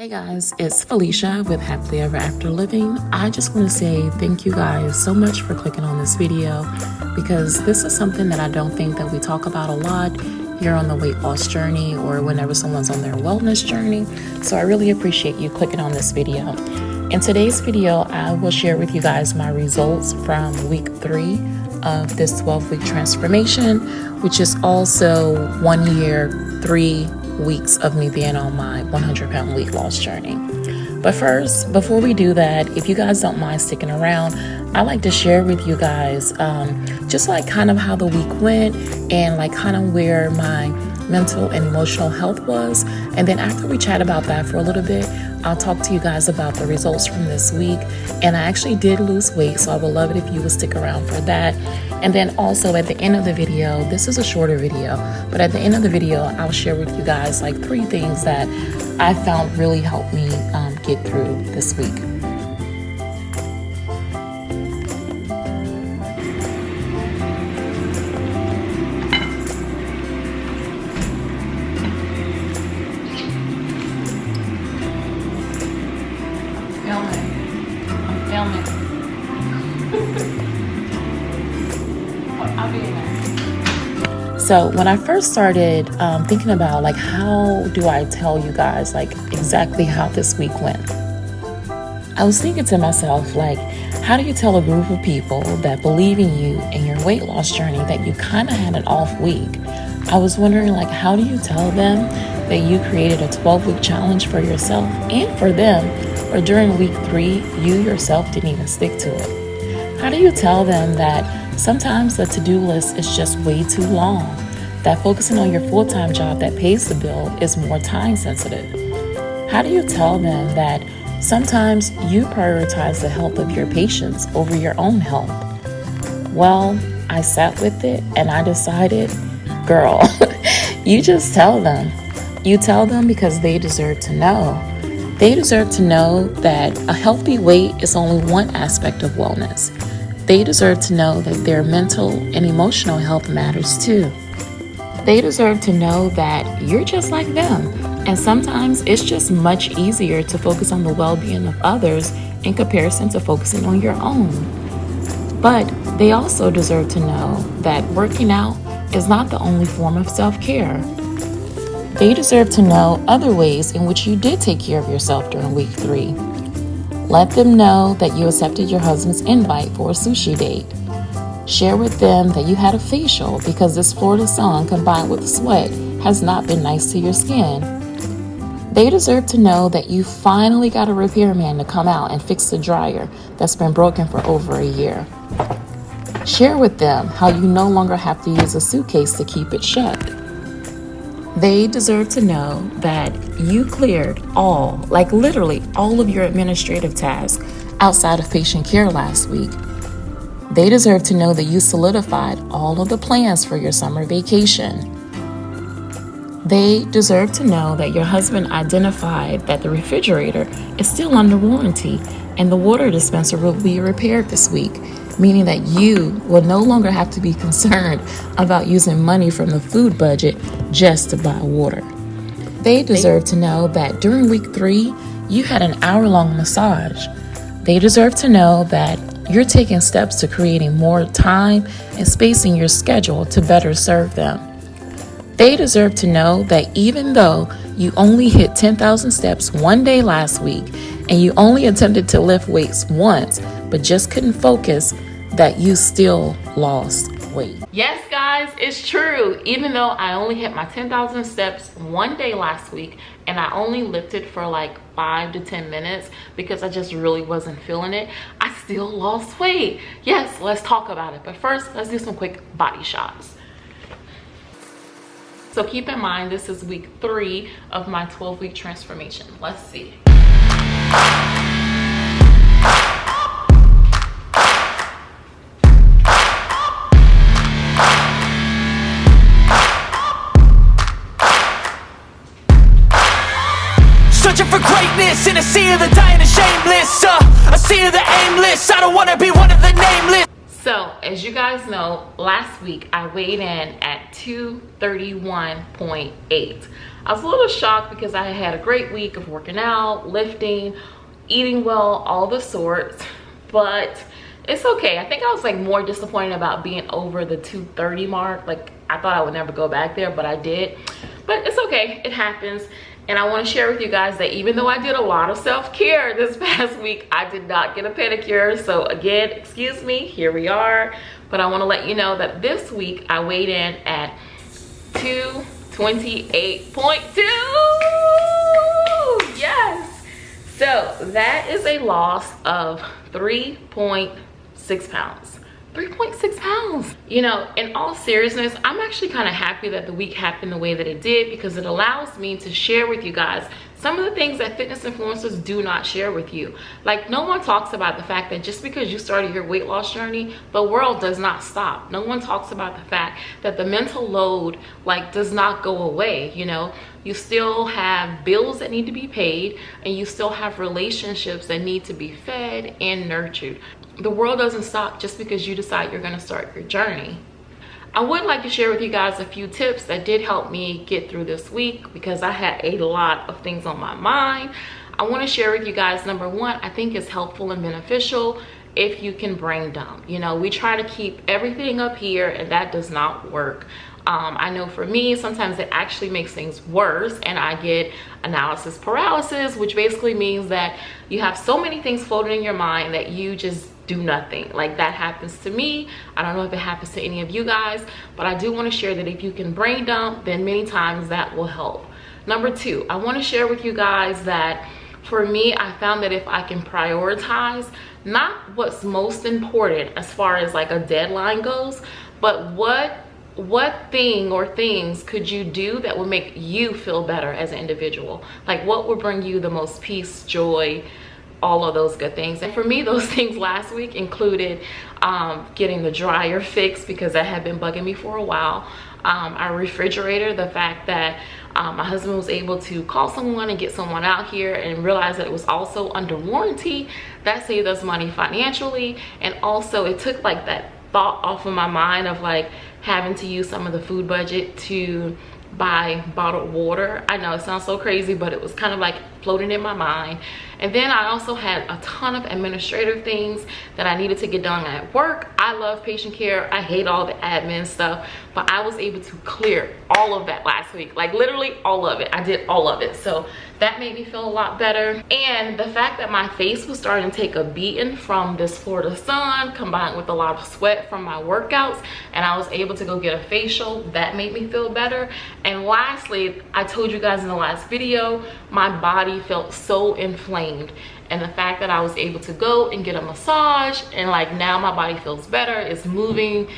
Hey guys, it's Felicia with Happily Ever After Living. I just want to say thank you guys so much for clicking on this video because this is something that I don't think that we talk about a lot here on the weight loss journey or whenever someone's on their wellness journey. So I really appreciate you clicking on this video. In today's video, I will share with you guys my results from week three of this 12 week transformation, which is also one year, three weeks of me being on my 100 pound weight loss journey. But first, before we do that, if you guys don't mind sticking around, I like to share with you guys um, just like kind of how the week went and like kind of where my mental and emotional health was. And then after we chat about that for a little bit, I'll talk to you guys about the results from this week. And I actually did lose weight, so I would love it if you would stick around for that. And then also at the end of the video, this is a shorter video, but at the end of the video, I'll share with you guys like three things that I found really helped me um, get through this week. So when I first started um, thinking about like how do I tell you guys like exactly how this week went, I was thinking to myself like, how do you tell a group of people that believe in you and your weight loss journey that you kind of had an off week? I was wondering like, how do you tell them that you created a 12 week challenge for yourself and for them, or during week three, you yourself didn't even stick to it? How do you tell them that Sometimes the to do list is just way too long, that focusing on your full time job that pays the bill is more time sensitive. How do you tell them that sometimes you prioritize the health of your patients over your own health? Well, I sat with it and I decided, girl, you just tell them. You tell them because they deserve to know. They deserve to know that a healthy weight is only one aspect of wellness. They deserve to know that their mental and emotional health matters too. They deserve to know that you're just like them, and sometimes it's just much easier to focus on the well being of others in comparison to focusing on your own. But they also deserve to know that working out is not the only form of self care. They deserve to know other ways in which you did take care of yourself during week three let them know that you accepted your husband's invite for a sushi date. Share with them that you had a facial because this Florida sun combined with sweat has not been nice to your skin. They deserve to know that you finally got a repairman to come out and fix the dryer that's been broken for over a year. Share with them how you no longer have to use a suitcase to keep it shut. They deserve to know that you cleared all, like literally all of your administrative tasks outside of patient care last week. They deserve to know that you solidified all of the plans for your summer vacation. They deserve to know that your husband identified that the refrigerator is still under warranty and the water dispenser will be repaired this week meaning that you will no longer have to be concerned about using money from the food budget just to buy water. They deserve to know that during week three, you had an hour long massage. They deserve to know that you're taking steps to creating more time and space in your schedule to better serve them. They deserve to know that even though you only hit 10,000 steps one day last week and you only attempted to lift weights once but just couldn't focus, that you still lost weight. Yes, guys, it's true. Even though I only hit my 10,000 steps one day last week and I only lifted for like five to 10 minutes because I just really wasn't feeling it, I still lost weight. Yes, let's talk about it. But first, let's do some quick body shots. So keep in mind, this is week three of my 12 week transformation. Let's see. Greatness in a sea of the dying and shameless uh, A sea of the aimless I don't wanna be one of the nameless So as you guys know, last week I weighed in at 231.8. I was a little shocked because I had a great week of working out, lifting, eating well, all the sorts, but it's okay. I think I was like more disappointed about being over the 230 mark. Like I thought I would never go back there, but I did. But it's okay, it happens. And I wanna share with you guys that even though I did a lot of self-care this past week, I did not get a pedicure. So again, excuse me, here we are. But I wanna let you know that this week I weighed in at 228.2. Yes. So that is a loss of 3.6 pounds. 3.6 pounds. You know in all seriousness i'm actually kind of happy that the week happened the way that it did because it allows me to share with you guys some of the things that fitness influencers do not share with you. Like no one talks about the fact that just because you started your weight loss journey the world does not stop. No one talks about the fact that the mental load like does not go away you know you still have bills that need to be paid and you still have relationships that need to be fed and nurtured the world doesn't stop just because you decide you're going to start your journey. I would like to share with you guys a few tips that did help me get through this week because I had a lot of things on my mind. I want to share with you guys, number one, I think is helpful and beneficial if you can brain dump. You know, we try to keep everything up here and that does not work. Um, I know for me, sometimes it actually makes things worse and I get analysis paralysis, which basically means that you have so many things floating in your mind that you just do nothing. Like that happens to me. I don't know if it happens to any of you guys but i do want to share that if you can brain dump then many times that will help. Number two i want to share with you guys that for me i found that if i can prioritize not what's most important as far as like a deadline goes but what what thing or things could you do that would make you feel better as an individual? Like what would bring you the most peace joy all of those good things? And for me those things last week included um, getting the dryer fixed because that had been bugging me for a while. Um, our refrigerator the fact that um, my husband was able to call someone and get someone out here and realize that it was also under warranty. That saved us money financially. And also it took like that thought off of my mind of like having to use some of the food budget to buy bottled water. I know it sounds so crazy but it was kind of like floating in my mind. And then i also had a ton of administrative things that i needed to get done at work. I love patient care. I hate all the admin stuff but i was able to clear all of that last week. Like literally all of it. I did all of it. So that made me feel a lot better. And the fact that my face was starting to take a beating from this florida sun combined with a lot of sweat from my workouts and i was able to go get a facial that made me feel better. And lastly i told you guys in the last video my body felt so inflamed and the fact that i was able to go and get a massage and like now my body feels better it's moving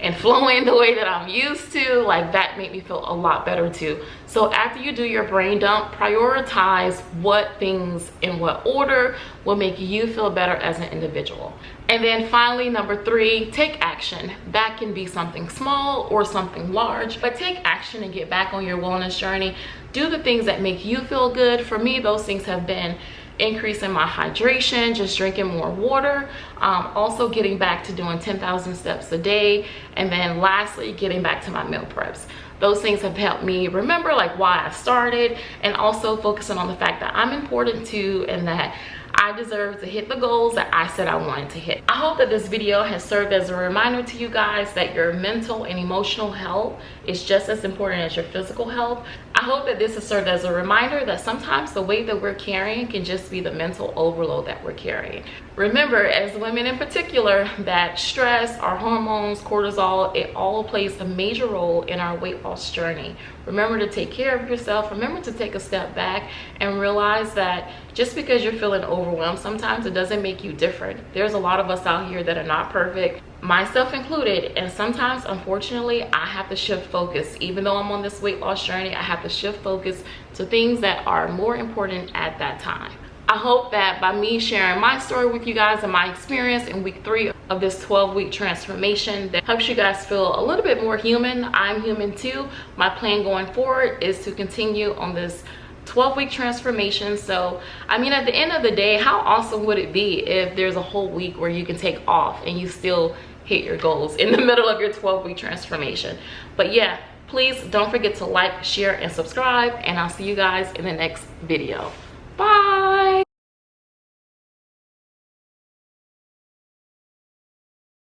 and flowing the way that I'm used to, like that made me feel a lot better too. So after you do your brain dump, prioritize what things in what order will make you feel better as an individual. And then finally, number three, take action. That can be something small or something large, but take action and get back on your wellness journey. Do the things that make you feel good. For me, those things have been increasing my hydration just drinking more water um, also getting back to doing 10,000 steps a day and then lastly getting back to my meal preps those things have helped me remember like why I started and also focusing on the fact that I'm important too and that I deserve to hit the goals that I said I wanted to hit. I hope that this video has served as a reminder to you guys that your mental and emotional health is just as important as your physical health. I hope that this has served as a reminder that sometimes the weight that we're carrying can just be the mental overload that we're carrying. Remember, as women in particular, that stress, our hormones, cortisol, it all plays a major role in our weight loss journey. Remember to take care of yourself. Remember to take a step back and realize that just because you're feeling overwhelmed sometimes it doesn't make you different there's a lot of us out here that are not perfect myself included and sometimes unfortunately i have to shift focus even though i'm on this weight loss journey i have to shift focus to things that are more important at that time I hope that by me sharing my story with you guys and my experience in week three of this 12 week transformation that helps you guys feel a little bit more human. I'm human too. My plan going forward is to continue on this 12 week transformation so i mean at the end of the day how awesome would it be if there's a whole week where you can take off and you still hit your goals in the middle of your 12 week transformation. But yeah, please don't forget to like, share, and subscribe. And I'll see you guys in the next video. Bye.